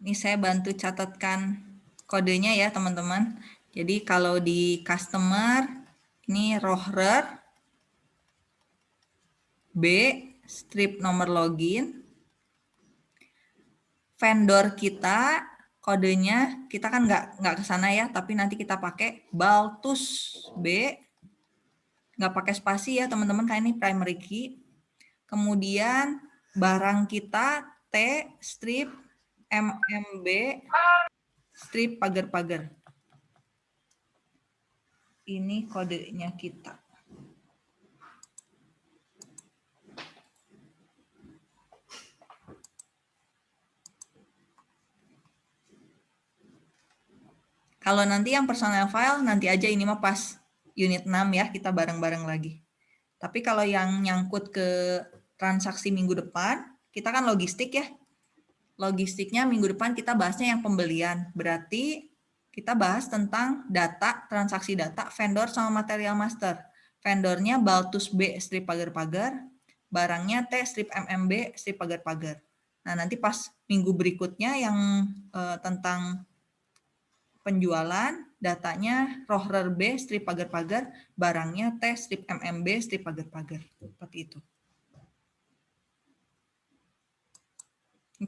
Ini saya bantu catatkan kodenya ya teman-teman. Jadi kalau di customer, ini rohrer, B, strip nomor login, vendor kita kodenya kita kan nggak ke sana ya, tapi nanti kita pakai Baltus B, nggak pakai spasi ya teman-teman, kayak ini primary key. Kemudian barang kita T strip MMB strip pagar-pagar. Ini kodenya kita. Kalau nanti yang personal file, nanti aja ini mah pas unit 6 ya, kita bareng-bareng lagi. Tapi kalau yang nyangkut ke transaksi minggu depan, kita kan logistik ya. Logistiknya minggu depan kita bahasnya yang pembelian. Berarti kita bahas tentang data, transaksi data, vendor sama material master. Vendornya Baltus B strip pagar-pagar, barangnya T strip MMB strip pagar-pagar. Nah nanti pas minggu berikutnya yang uh, tentang penjualan, datanya rohrer B strip pagar-pagar, barangnya T strip MMB strip pagar-pagar. Seperti itu.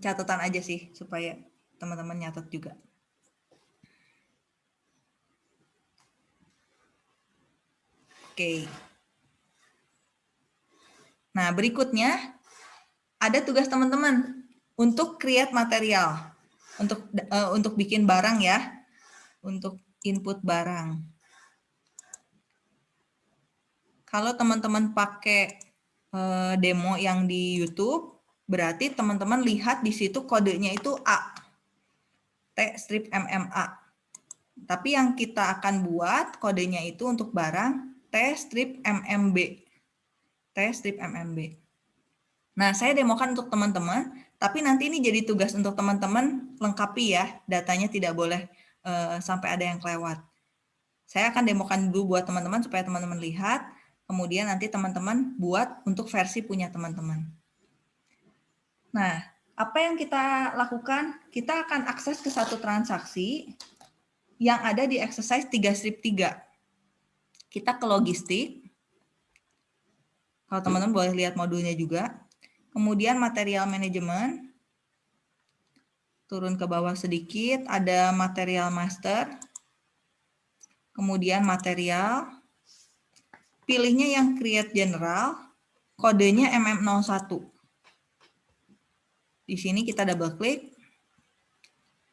Catatan aja sih supaya teman-teman nyatet juga. Oke. Nah, berikutnya ada tugas teman-teman untuk create material. Untuk uh, untuk bikin barang ya untuk input barang. Kalau teman-teman pakai eh, demo yang di YouTube, berarti teman-teman lihat di situ kodenya itu A. T strip MMA. Tapi yang kita akan buat kodenya itu untuk barang T strip MMB. T strip MMB. Nah, saya demokan untuk teman-teman, tapi nanti ini jadi tugas untuk teman-teman lengkapi ya, datanya tidak boleh uh, sampai ada yang kelewat. Saya akan demokan dulu buat teman-teman supaya teman-teman lihat, kemudian nanti teman-teman buat untuk versi punya teman-teman. Nah, apa yang kita lakukan? Kita akan akses ke satu transaksi yang ada di exercise 3 strip 3. Kita ke logistik. Kalau teman-teman boleh lihat modulnya juga. Kemudian material management turun ke bawah sedikit, ada material master, kemudian material, pilihnya yang create general, kodenya MM01. Di sini kita double klik,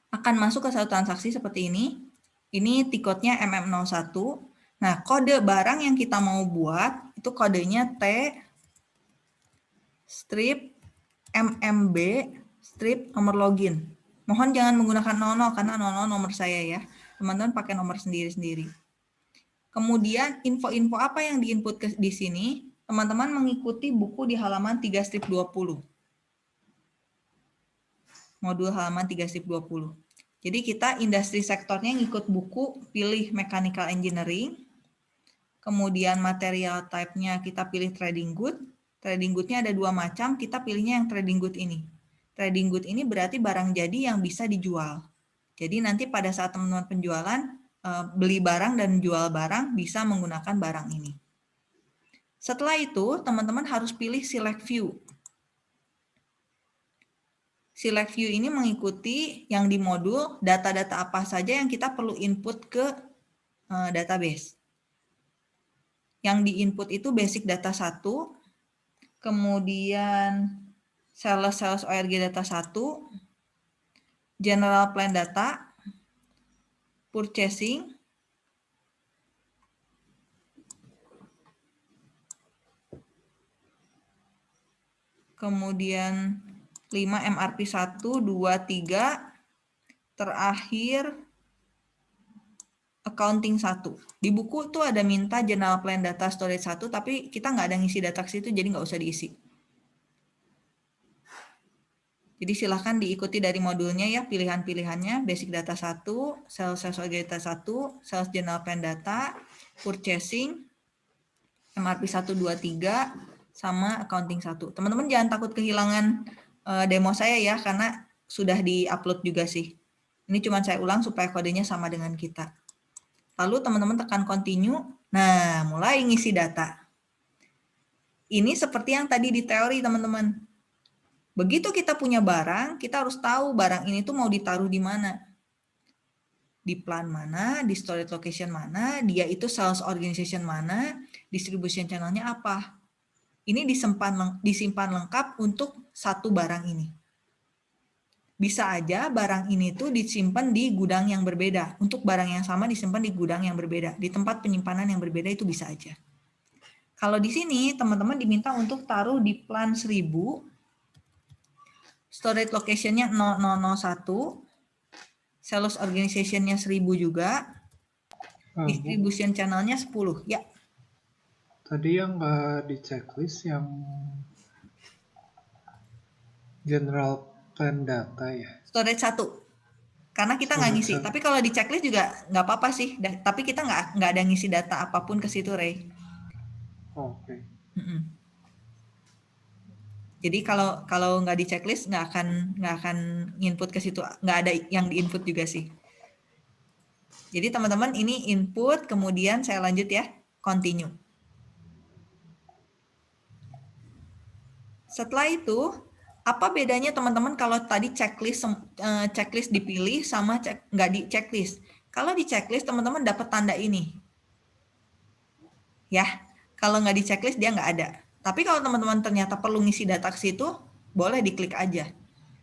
akan masuk ke satu transaksi seperti ini. Ini tiketnya MM01. Nah, kode barang yang kita mau buat, itu kodenya T strip MMB strip nomor login. Mohon jangan menggunakan 00 karena 00 nomor saya ya. Teman-teman pakai nomor sendiri-sendiri. Kemudian info-info apa yang diinput ke, di sini, teman-teman mengikuti buku di halaman 3 strip 20. Modul halaman 3 strip 20. Jadi kita industri sektornya ngikut buku, pilih mechanical engineering, kemudian material type-nya kita pilih trading good, trading good-nya ada dua macam, kita pilihnya yang trading good ini trading good ini berarti barang jadi yang bisa dijual. Jadi nanti pada saat teman-teman penjualan, eh, beli barang dan jual barang bisa menggunakan barang ini. Setelah itu, teman-teman harus pilih select view. Select view ini mengikuti yang di modul data-data apa saja yang kita perlu input ke eh, database. Yang di input itu basic data 1, kemudian sales sales ORG data 1, general plan data, purchasing, kemudian 5 MRP 1, 2, 3, terakhir accounting 1. Di buku tuh ada minta general plan data storage 1, tapi kita nggak ada ngisi data ke situ, jadi nggak usah diisi. Jadi silahkan diikuti dari modulnya ya pilihan-pilihannya basic data 1, sales sales data 1, sales general plan data, purchasing, MRP 1, 2, 3, sama accounting 1. Teman-teman jangan takut kehilangan uh, demo saya ya karena sudah di-upload juga sih. Ini cuma saya ulang supaya kodenya sama dengan kita. Lalu teman-teman tekan continue. Nah, mulai ngisi data. Ini seperti yang tadi di teori, teman-teman. Begitu kita punya barang, kita harus tahu barang ini tuh mau ditaruh di mana. Di plan mana, di storage location mana, dia itu sales organization mana, distribution channelnya apa. Ini disimpan, disimpan lengkap untuk satu barang ini bisa aja barang ini tuh disimpan di gudang yang berbeda. Untuk barang yang sama disimpan di gudang yang berbeda. Di tempat penyimpanan yang berbeda itu bisa aja. Kalau di sini teman-teman diminta untuk taruh di plan 1000. Storage location-nya 0001. Sales organization-nya 1000 juga. Ah, Distribution channel-nya 10. Ya. Tadi yang nggak di checklist yang general Plan data ya. Storage satu. Karena kita nggak ngisi. Tapi kalau di checklist juga nggak apa-apa sih. Tapi kita nggak nggak ada ngisi data apa pun ke situ, Ray. Oke. Okay. Mm -mm. Jadi kalau kalau nggak di checklist nggak akan nggak akan input ke situ. Nggak ada yang di input juga sih. Jadi teman-teman ini input, kemudian saya lanjut ya, continue. Setelah itu apa bedanya teman-teman kalau tadi checklist uh, checklist dipilih sama cek nggak di checklist? Kalau di checklist teman-teman dapat tanda ini. Ya, kalau nggak di checklist dia nggak ada. Tapi kalau teman-teman ternyata perlu ngisi data ke situ, boleh diklik aja.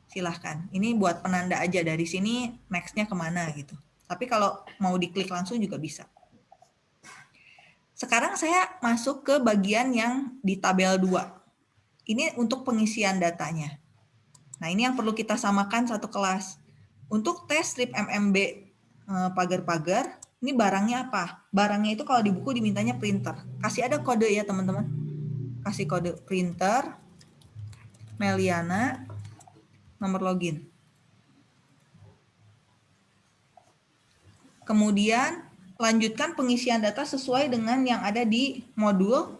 Silahkan. Ini buat penanda aja dari sini nextnya ke mana gitu. Tapi kalau mau diklik langsung juga bisa. Sekarang saya masuk ke bagian yang di tabel 2. Ini untuk pengisian datanya. Nah, ini yang perlu kita samakan satu kelas. Untuk tes strip MMB eh, pagar-pagar, ini barangnya apa? Barangnya itu kalau di buku dimintanya printer. Kasih ada kode ya, teman-teman. Kasih kode printer, Meliana, nomor login. Kemudian lanjutkan pengisian data sesuai dengan yang ada di modul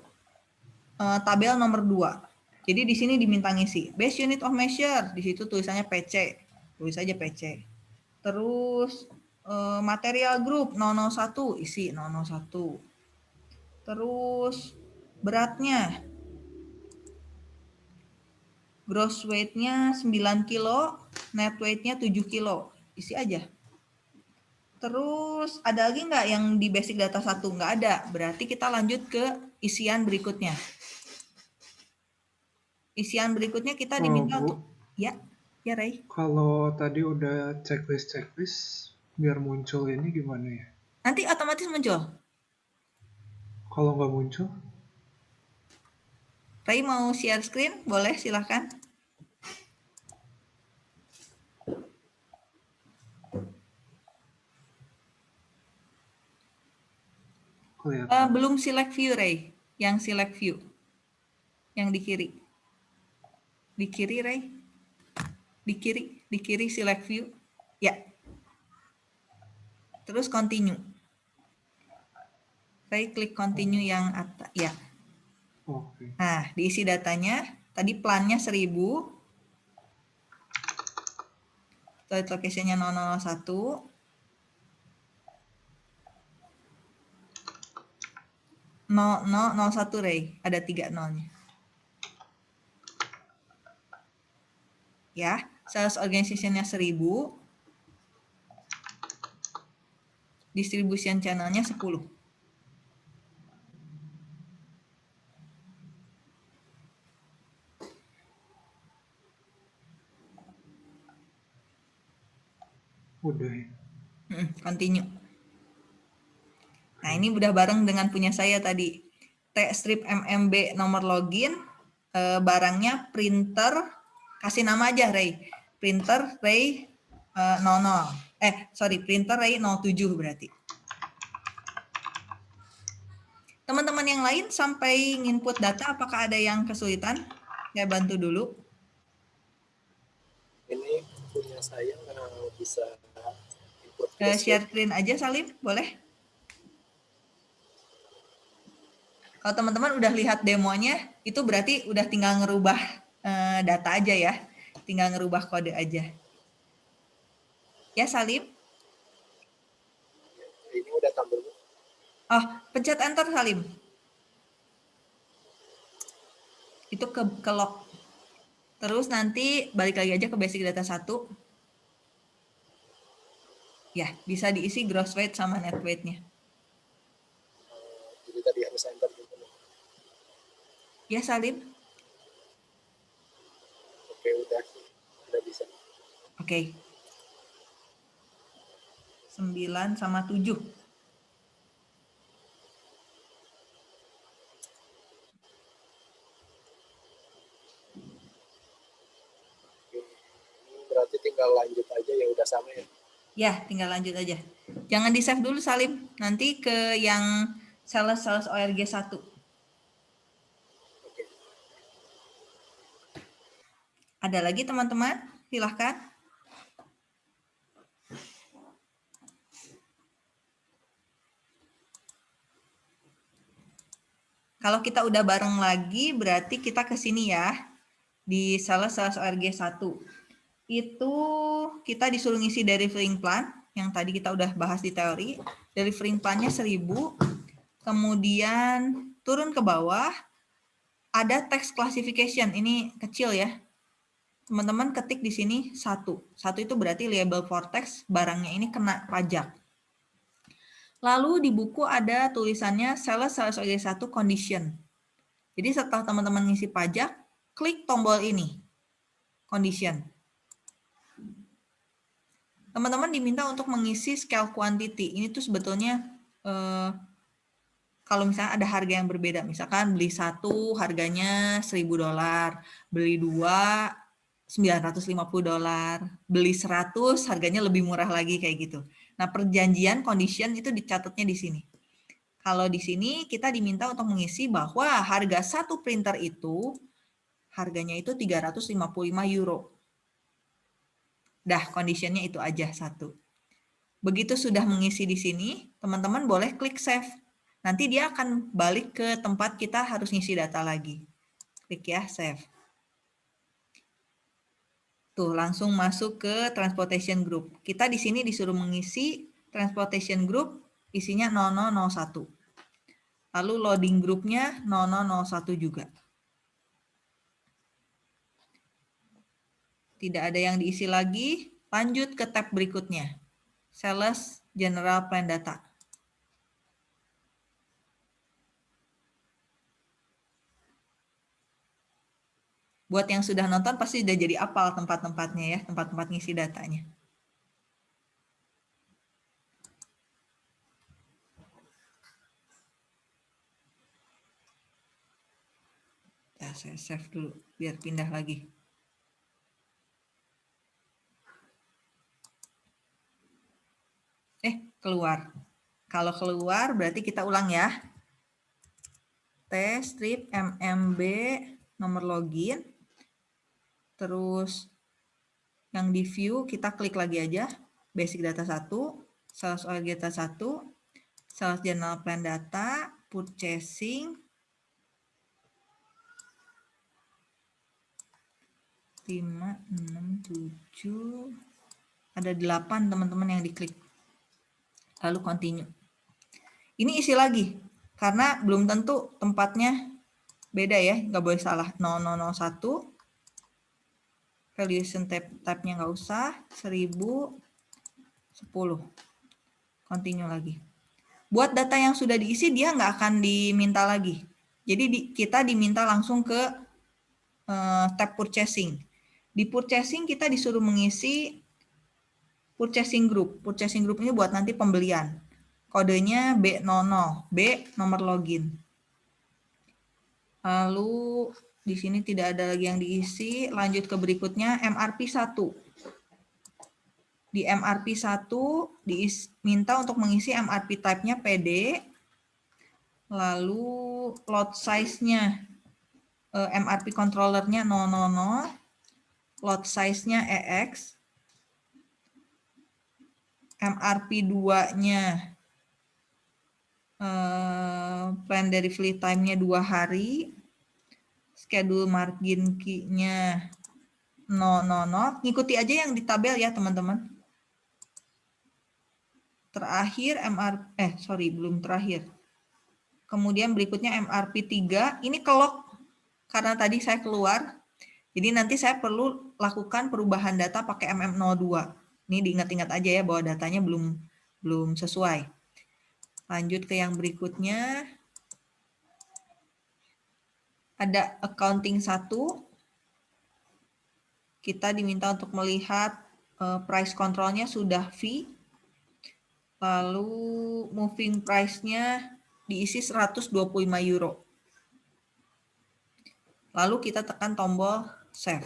uh, tabel nomor 2. Jadi di sini diminta ngisi base unit of measure, di situ tulisannya PC, tulis saja PC. Terus eh, material group 001 isi 001. Terus beratnya gross weight-nya 9 kilo, net weight-nya 7 kilo. Isi aja. Terus ada lagi nggak yang di basic data satu? Nggak ada. Berarti kita lanjut ke isian berikutnya isian berikutnya kita diminta oh, untuk ya ya Ray. Kalau tadi udah checklist checklist biar muncul ini gimana ya? Nanti otomatis muncul. Kalau nggak muncul? Ray mau share screen? Boleh silahkan. Uh, belum select view Ray, yang select view, yang di kiri. Di kiri, Ray. Di kiri, di kiri select view. Ya. Terus continue. Ray klik continue yang atas. Ya. Oke. Nah, diisi datanya. Tadi plannya 1000. Storage location-nya 001. No, no, 01 Ray. Ada tiga nolnya. Ya sales organization-nya 1000 distribution channel-nya 10 udah ya. Continue. Nah ini udah bareng dengan punya saya tadi. T strip MMB nomor login eh, barangnya printer kasih nama aja Ray. Printer Ray uh, 00. Eh, sorry, printer Ray 07 berarti. Teman-teman yang lain sampai input data, apakah ada yang kesulitan? Saya bantu dulu. Ini punya saya nggak bisa input. Uh, share screen aja, Salim, boleh? Kalau teman-teman udah lihat demonya, itu berarti udah tinggal ngerubah uh, data aja ya, tinggal ngerubah kode aja. Ya, Salim? Ini udah tampil. Oh, pencet enter, Salim. Itu ke, ke lock. Terus nanti balik lagi aja ke basic data 1. Ya, bisa diisi gross weight sama net weight-nya. Jadi tadi harus enter gitu. Ya, Salim? Oke, udah. Udah bisa. Oke. 9 sama 7. Oke. Ini berarti tinggal lanjut aja ya udah sama ya. Ya, tinggal lanjut aja. Jangan di-save dulu, Salim. Nanti ke yang sales-sales ORG 1. Ada lagi teman-teman? Silahkan. Kalau kita udah bareng lagi, berarti kita ke sini ya. Di sales-sales ORG 1. Itu kita disuruh ngisi delivering plan, yang tadi kita udah bahas di teori. Delivering plan-nya 1000. Kemudian turun ke bawah, ada text classification. Ini kecil ya. Teman-teman ketik di sini satu. Satu itu berarti label for text, barangnya ini kena pajak. Lalu di buku ada tulisannya sales sales OG 1 condition. Jadi setelah teman-teman ngisi pajak, klik tombol ini, condition. Teman-teman diminta untuk mengisi scale quantity. Ini tuh sebetulnya eh, kalau misalnya ada harga yang berbeda, misalkan beli satu harganya 1000 dolar, beli dua 950 dolar, beli 100 harganya lebih murah lagi kayak gitu. Nah, perjanjian condition itu dicatatnya di sini. Kalau di sini kita diminta untuk mengisi bahwa harga satu printer itu harganya itu 355 euro. Dah, conditionnya itu aja satu. Begitu sudah mengisi di sini, teman-teman boleh klik save. Nanti dia akan balik ke tempat kita harus ngisi data lagi. Klik ya, save. Tuh, langsung masuk ke transportation group. Kita di sini disuruh mengisi transportation group isinya 0001. Lalu loading groupnya 0001 juga. Tidak ada yang diisi lagi, lanjut ke tab berikutnya. Sales General Plan Data. Buat yang sudah nonton pasti sudah jadi apal tempat-tempatnya ya, tempat-tempat ngisi datanya. Ya, saya save dulu biar pindah lagi. Eh, keluar. Kalau keluar berarti kita ulang ya. T strip mmb nomor login Terus yang di view kita klik lagi aja basic data 1, sales oil data 1, sales general plan data, purchasing, 5, 6, 7, ada 8 teman-teman yang diklik. Lalu continue. Ini isi lagi, karena belum tentu tempatnya beda ya, nggak boleh salah. 0001, valuation tab tabnya nggak usah 1010 continue lagi. Buat data yang sudah diisi dia nggak akan diminta lagi. Jadi di, kita diminta langsung ke uh, tab purchasing. Di purchasing kita disuruh mengisi purchasing group. Purchasing group ini buat nanti pembelian. Kodenya B00 B nomor login. Lalu di sini tidak ada lagi yang diisi. Lanjut ke berikutnya, MRP 1. Di MRP 1 diminta untuk mengisi MRP type-nya PD. Lalu load size-nya eh, MRP controller-nya 000. Load size-nya EX. MRP 2-nya eh, plan delivery time-nya 2 hari schedule margin key-nya 000, ngikuti aja yang di tabel ya teman-teman. terakhir MR eh sorry belum terakhir. Kemudian berikutnya MRP 3 ini kelok karena tadi saya keluar. Jadi nanti saya perlu lakukan perubahan data pakai MM02. Ini diingat-ingat aja ya bahwa datanya belum belum sesuai. Lanjut ke yang berikutnya. Ada accounting 1. Kita diminta untuk melihat uh, price controlnya sudah V. Lalu moving price-nya diisi 125 euro. Lalu kita tekan tombol save.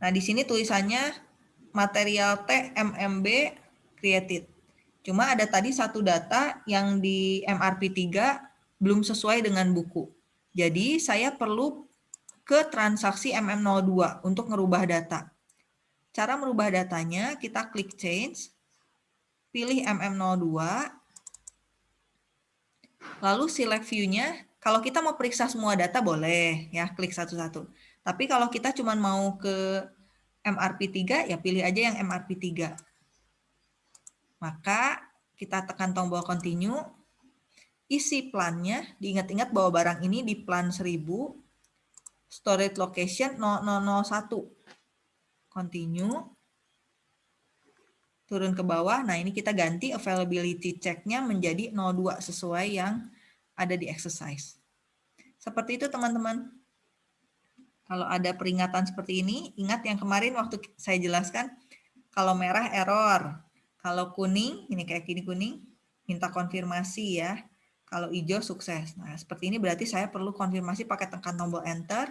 Nah, di sini tulisannya material T MMB created. Cuma ada tadi satu data yang di MRP 3 belum sesuai dengan buku. Jadi saya perlu ke transaksi MM02 untuk merubah data. Cara merubah datanya, kita klik change, pilih MM02, lalu select view-nya. Kalau kita mau periksa semua data boleh ya, klik satu-satu. Tapi kalau kita cuma mau ke MRP 3, ya pilih aja yang MRP 3. Maka kita tekan tombol continue, isi plannya, diingat-ingat bahwa barang ini di plan 1000, storage location 0001. Continue turun ke bawah. Nah, ini kita ganti availability check-nya menjadi 02 sesuai yang ada di exercise. Seperti itu teman-teman. Kalau ada peringatan seperti ini, ingat yang kemarin waktu saya jelaskan, kalau merah error, kalau kuning, ini kayak gini kuning, minta konfirmasi ya. Kalau hijau sukses. Nah, seperti ini berarti saya perlu konfirmasi pakai tekan tombol enter.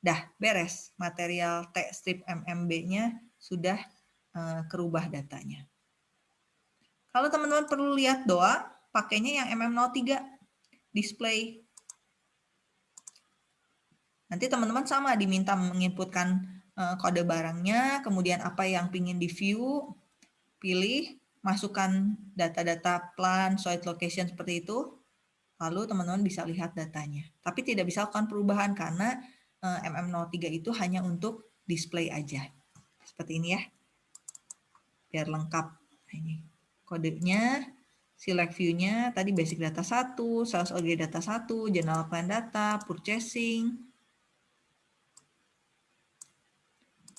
Dah, beres. Material T strip MMB-nya sudah Eh, kerubah datanya. Kalau teman-teman perlu lihat doang, pakainya yang MM03 display. Nanti teman-teman sama diminta menginputkan eh, kode barangnya, kemudian apa yang ingin di view, pilih, masukkan data-data plan, site location seperti itu, lalu teman-teman bisa lihat datanya. Tapi tidak bisa lakukan perubahan karena eh, MM03 itu hanya untuk display aja. Seperti ini ya biar lengkap. Nah, ini kodenya, select view-nya, tadi basic data 1, sales order data 1, general plan data, purchasing,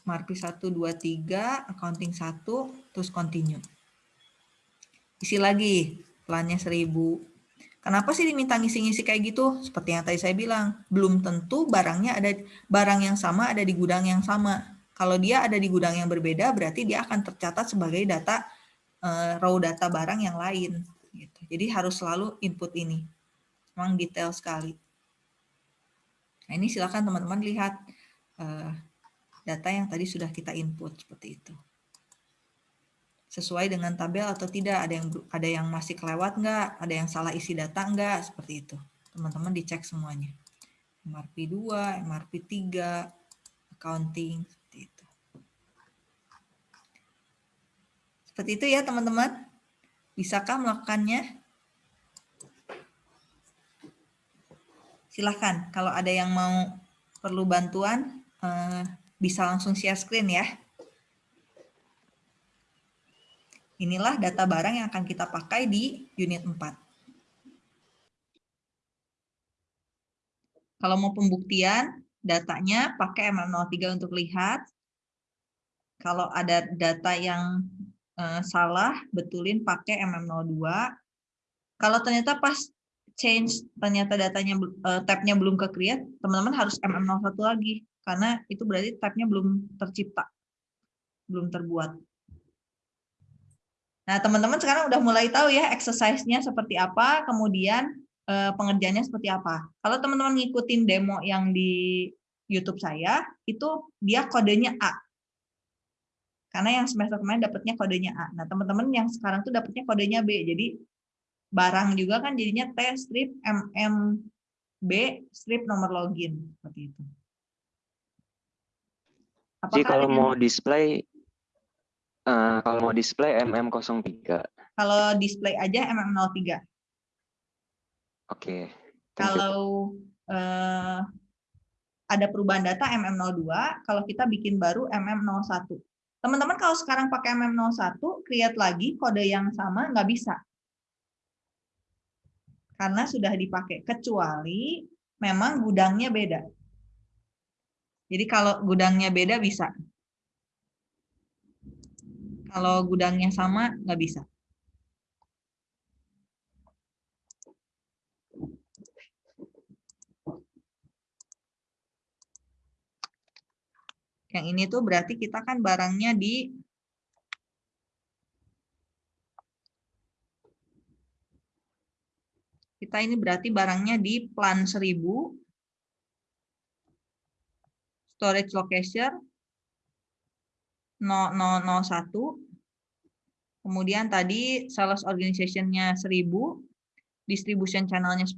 marpi 1, 2, 3, accounting 1, terus continue. Isi lagi, plannya 1000. Kenapa sih diminta ngisi-ngisi kayak gitu? Seperti yang tadi saya bilang, belum tentu barangnya ada barang yang sama ada di gudang yang sama. Kalau dia ada di gudang yang berbeda, berarti dia akan tercatat sebagai data uh, raw data barang yang lain. Gitu. Jadi harus selalu input ini. Memang detail sekali. Nah, ini silakan teman-teman lihat uh, data yang tadi sudah kita input seperti itu. Sesuai dengan tabel atau tidak, ada yang ada yang masih kelewat nggak, ada yang salah isi data nggak, seperti itu. Teman-teman dicek semuanya. MRP 2, MRP 3, accounting, Seperti itu ya teman-teman. Bisakah melakukannya? Silahkan, kalau ada yang mau perlu bantuan, eh, bisa langsung share screen ya. Inilah data barang yang akan kita pakai di unit 4. Kalau mau pembuktian, datanya pakai MM03 untuk lihat. Kalau ada data yang uh, salah, betulin pakai MM02. Kalau ternyata pas change, ternyata datanya uh, tabnya belum ke create, teman-teman harus MM01 lagi. Karena itu berarti tabnya belum tercipta, belum terbuat. Nah, teman-teman sekarang udah mulai tahu ya exercise-nya seperti apa, kemudian uh, pengerjaannya seperti apa. Kalau teman-teman ngikutin demo yang di YouTube saya, itu dia kodenya A. Karena yang semester kemarin dapatnya kodenya A. Nah, teman-teman yang sekarang tuh dapatnya kodenya B. Jadi barang juga kan jadinya T strip MMB strip nomor login seperti itu. Apakah Jadi kalau mau display uh, kalau mau display MM03. Kalau display aja MM03. Oke. Okay. Kalau uh, ada perubahan data MM02, kalau kita bikin baru MM01. Teman-teman kalau sekarang pakai MM01, create lagi kode yang sama nggak bisa. Karena sudah dipakai, kecuali memang gudangnya beda. Jadi kalau gudangnya beda bisa. Kalau gudangnya sama, nggak bisa. Yang ini tuh berarti kita kan barangnya di kita ini berarti barangnya di plan 1000 storage location 0001 kemudian tadi sales organization-nya 1000 distribution channel-nya 10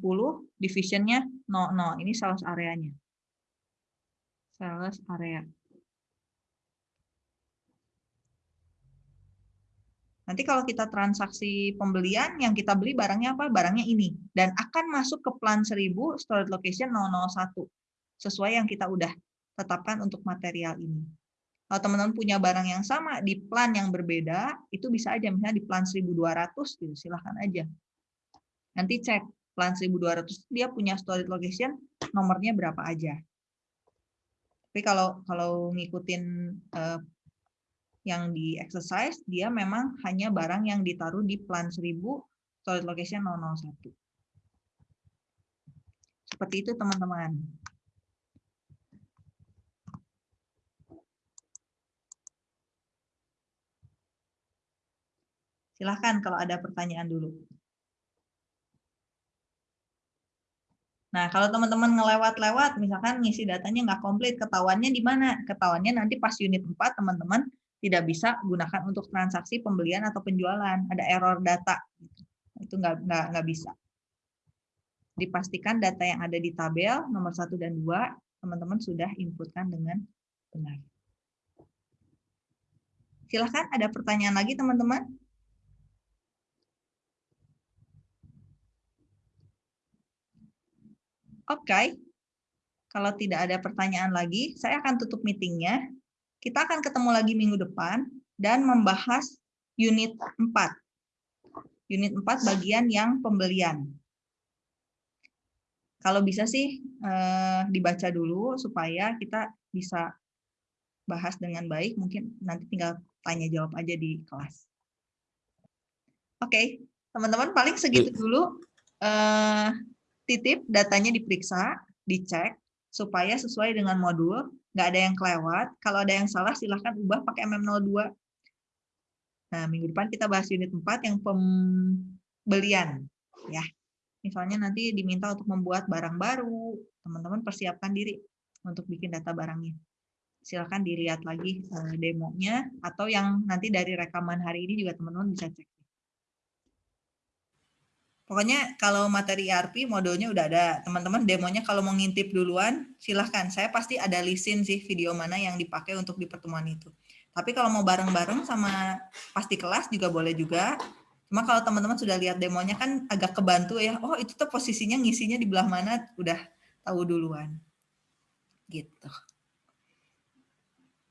division-nya 00 ini sales areanya sales area Nanti kalau kita transaksi pembelian, yang kita beli barangnya apa? Barangnya ini. Dan akan masuk ke plan 1000 storage location 001. Sesuai yang kita udah tetapkan untuk material ini. Kalau teman-teman punya barang yang sama di plan yang berbeda, itu bisa aja misalnya di plan 1200, gitu, silahkan aja. Nanti cek plan 1200 dia punya storage location nomornya berapa aja. Tapi kalau kalau ngikutin uh, yang di exercise, dia memang hanya barang yang ditaruh di plan 1000 solid location 001. Seperti itu teman-teman. Silahkan kalau ada pertanyaan dulu. Nah, kalau teman-teman ngelewat-lewat, misalkan ngisi datanya nggak komplit, ketahuannya di mana? Ketahuannya nanti pas unit 4, teman-teman tidak bisa gunakan untuk transaksi pembelian atau penjualan. Ada error data. Itu nggak, nggak, nggak bisa. Dipastikan data yang ada di tabel nomor 1 dan 2, teman-teman sudah inputkan dengan benar. Silahkan ada pertanyaan lagi teman-teman. Oke, okay. kalau tidak ada pertanyaan lagi, saya akan tutup meetingnya. Kita akan ketemu lagi minggu depan dan membahas unit 4. Unit 4 bagian yang pembelian. Kalau bisa sih eh, dibaca dulu supaya kita bisa bahas dengan baik. Mungkin nanti tinggal tanya jawab aja di kelas. Oke, okay. teman-teman paling segitu dulu. Eh, titip datanya diperiksa, dicek supaya sesuai dengan modul nggak ada yang kelewat. Kalau ada yang salah, silahkan ubah pakai MM02. Nah, minggu depan kita bahas unit 4 yang pembelian. ya. Misalnya nanti diminta untuk membuat barang baru, teman-teman persiapkan diri untuk bikin data barangnya. Silahkan dilihat lagi eh, demonya, atau yang nanti dari rekaman hari ini juga teman-teman bisa cek. Pokoknya kalau materi ERP modulnya udah ada. Teman-teman demonya kalau mau ngintip duluan, silahkan. Saya pasti ada listin sih video mana yang dipakai untuk di pertemuan itu. Tapi kalau mau bareng-bareng sama pasti kelas juga boleh juga. Cuma kalau teman-teman sudah lihat demonya kan agak kebantu ya. Oh itu tuh posisinya ngisinya di belah mana udah tahu duluan. Gitu.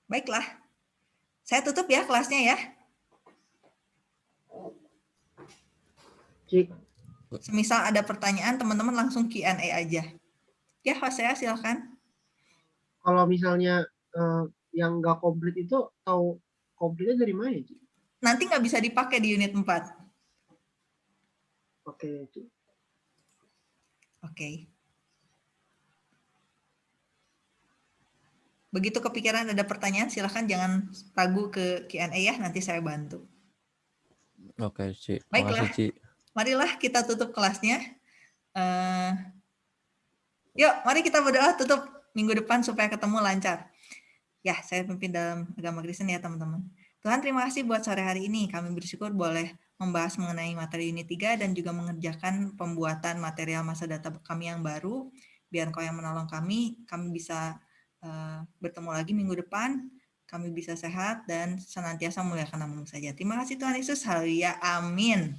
Baiklah. Saya tutup ya kelasnya ya. Cik. Semisal ada pertanyaan, teman-teman langsung Q&A aja. Ya, Pak saya silakan. Kalau misalnya uh, yang nggak komplit itu tahu komplitnya dari mana? Ji? Nanti nggak bisa dipakai di unit 4. Oke. Oke. Okay. Begitu kepikiran ada pertanyaan, silahkan jangan ragu ke Q&A ya, nanti saya bantu. Oke, Ci. Baiklah. Makasih, Ci marilah kita tutup kelasnya. Uh, yuk, mari kita berdoa tutup minggu depan supaya ketemu lancar. Ya, saya pimpin dalam agama Kristen ya teman-teman. Tuhan terima kasih buat sore hari ini. Kami bersyukur boleh membahas mengenai materi unit 3 dan juga mengerjakan pembuatan material masa data kami yang baru. Biar kau yang menolong kami, kami bisa uh, bertemu lagi minggu depan kami bisa sehat dan senantiasa muliakan namamu saja. Terima kasih Tuhan Yesus. Haleluya. Amin.